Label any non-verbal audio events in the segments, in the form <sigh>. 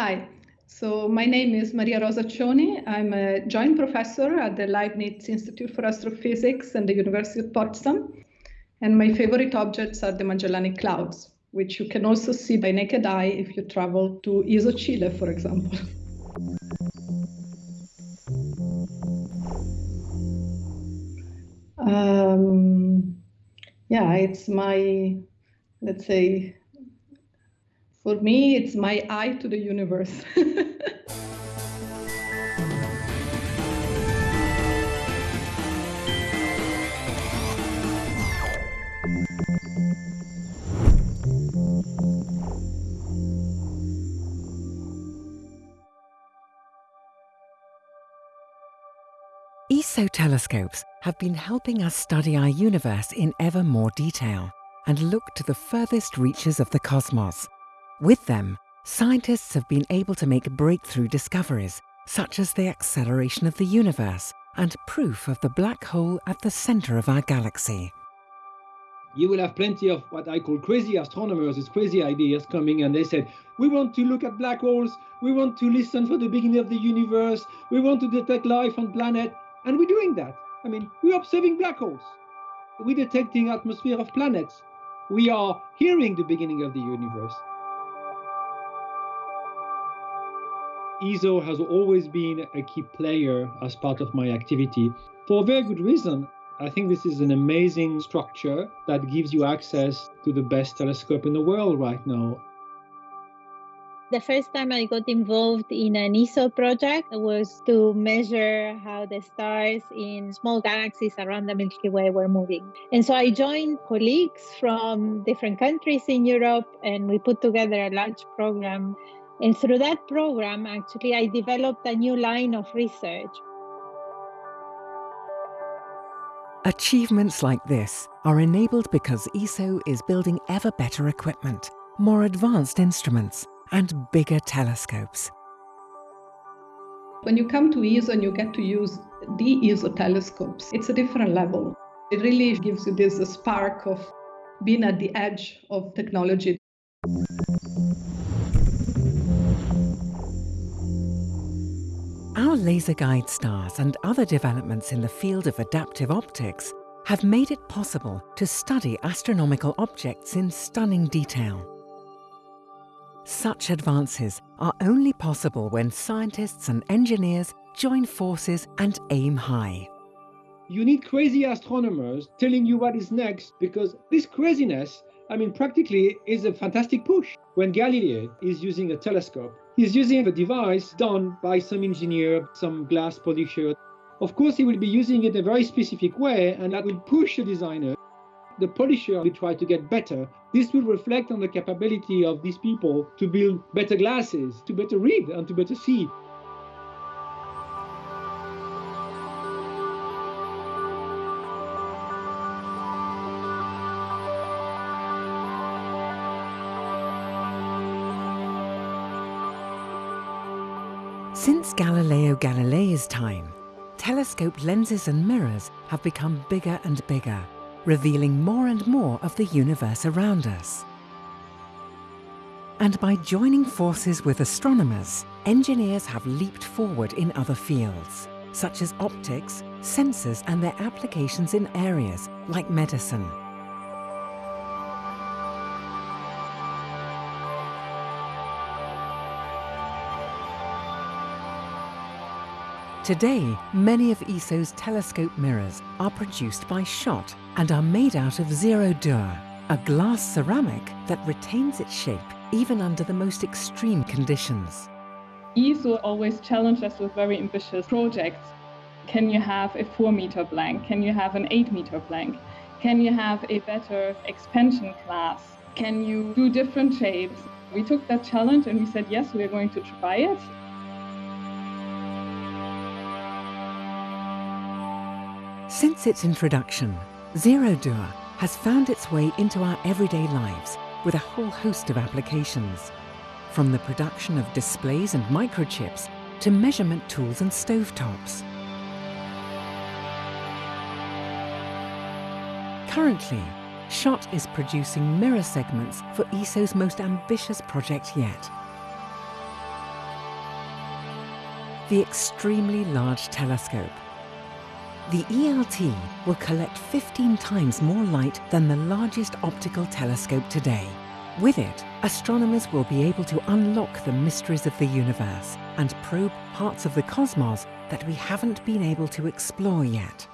Hi, so my name is Maria Rosa Cioni. I'm a joint professor at the Leibniz Institute for Astrophysics and the University of Potsdam. And my favorite objects are the Magellanic Clouds, which you can also see by naked eye if you travel to ESO Chile, for example. <laughs> Um, yeah, it's my, let's say, for me, it's my eye to the universe. <laughs> ESO telescopes have been helping us study our universe in ever more detail and look to the furthest reaches of the cosmos. With them, scientists have been able to make breakthrough discoveries, such as the acceleration of the universe and proof of the black hole at the center of our galaxy. You will have plenty of what I call crazy astronomers with crazy ideas coming, and they said, We want to look at black holes, we want to listen for the beginning of the universe, we want to detect life on planet, and we're doing that. I mean, we're observing black holes, we're detecting atmosphere of planets, we are hearing the beginning of the universe. ESO has always been a key player as part of my activity for a very good reason. I think this is an amazing structure that gives you access to the best telescope in the world right now. The first time I got involved in an ESO project was to measure how the stars in small galaxies around the Milky Way were moving. And so I joined colleagues from different countries in Europe and we put together a large program and through that program, actually, I developed a new line of research. Achievements like this are enabled because ESO is building ever better equipment, more advanced instruments, and bigger telescopes. When you come to ESO and you get to use the ESO telescopes, it's a different level. It really gives you this spark of being at the edge of technology. Laser guide stars and other developments in the field of adaptive optics have made it possible to study astronomical objects in stunning detail. Such advances are only possible when scientists and engineers join forces and aim high. You need crazy astronomers telling you what is next because this craziness, I mean, practically is a fantastic push. When Galileo is using a telescope, He's using a device done by some engineer, some glass polisher. Of course, he will be using it in a very specific way, and that will push the designer. The polisher will try to get better. This will reflect on the capability of these people to build better glasses, to better read, and to better see. Since Galileo Galilei's time, telescope lenses and mirrors have become bigger and bigger, revealing more and more of the universe around us. And by joining forces with astronomers, engineers have leaped forward in other fields, such as optics, sensors and their applications in areas like medicine. Today, many of ESO's telescope mirrors are produced by Schott and are made out of Zerodur, a glass ceramic that retains its shape even under the most extreme conditions. ESO always challenged us with very ambitious projects. Can you have a 4 meter blank? Can you have an 8 meter blank? Can you have a better expansion class? Can you do different shapes? We took that challenge and we said, yes, we're going to try it. Since its introduction, Zerodur has found its way into our everyday lives with a whole host of applications. From the production of displays and microchips to measurement tools and stovetops. Currently, Schott is producing mirror segments for ESO's most ambitious project yet. the Extremely Large Telescope. The ELT will collect 15 times more light than the largest optical telescope today. With it, astronomers will be able to unlock the mysteries of the universe and probe parts of the cosmos that we haven't been able to explore yet.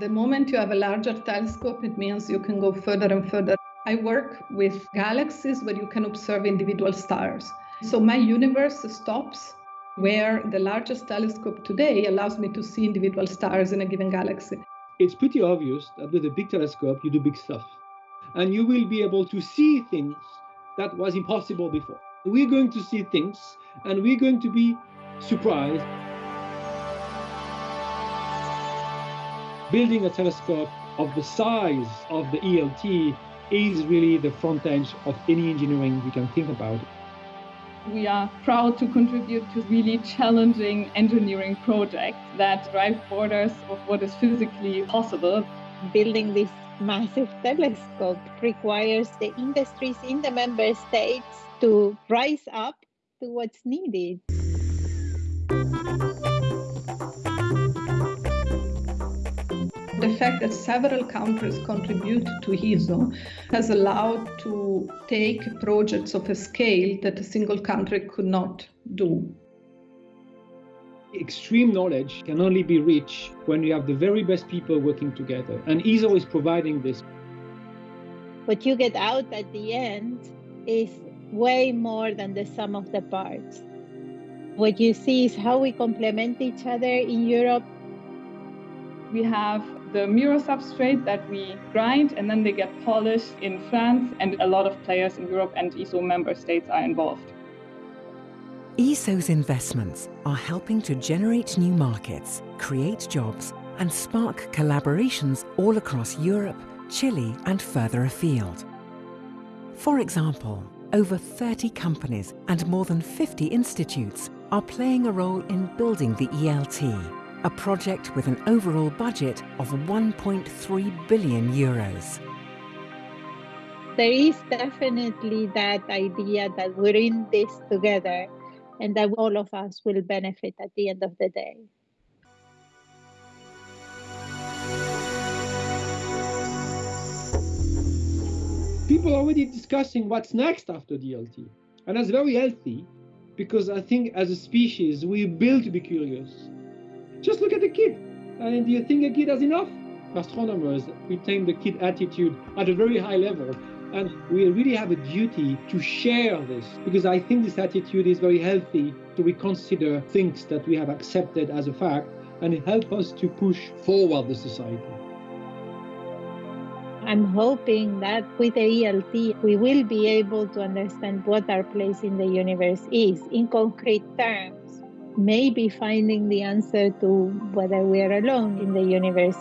The moment you have a larger telescope, it means you can go further and further. I work with galaxies where you can observe individual stars. So my universe stops where the largest telescope today allows me to see individual stars in a given galaxy. It's pretty obvious that with a big telescope, you do big stuff. And you will be able to see things that was impossible before. We're going to see things and we're going to be surprised. Building a telescope of the size of the ELT is really the front edge of any engineering you can think about. We are proud to contribute to really challenging engineering projects that drive borders of what is physically possible. Building this massive telescope requires the industries in the member states to rise up to what's needed. The fact that several countries contribute to ESO has allowed to take projects of a scale that a single country could not do. Extreme knowledge can only be reached when you have the very best people working together, and ESO is providing this. What you get out at the end is way more than the sum of the parts. What you see is how we complement each other in Europe. We have the mirror substrate that we grind and then they get polished in France and a lot of players in Europe and ESO member states are involved. ESO's investments are helping to generate new markets, create jobs and spark collaborations all across Europe, Chile and further afield. For example, over 30 companies and more than 50 institutes are playing a role in building the ELT, a project with an overall budget of 1.3 billion euros. There is definitely that idea that we're in this together and that all of us will benefit at the end of the day. People are already discussing what's next after the ELT. And that's very healthy because I think as a species, we built to be curious. Just look at the kid. And do you think a kid has enough? Astronomers retain the kid attitude at a very high level. And we really have a duty to share this because I think this attitude is very healthy. to reconsider things that we have accepted as a fact and help us to push forward the society. I'm hoping that with the ELT, we will be able to understand what our place in the universe is in concrete terms, maybe finding the answer to whether we are alone in the universe.